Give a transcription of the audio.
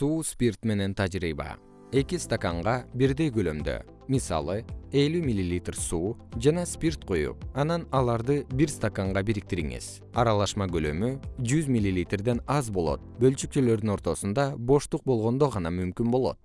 суу спирт менен тажрыйба. Эки стаканга бирдей көлөмдө мисалы элүү миллилитр суу жана спирт куюп анан аларды бир стаканга бириктириңиз. Аралашма көлөмү жүз миллилитрден аз болот. Бөлчүкчөлөрдүн ортосунда боштук болгондо гана мүмкүн болот.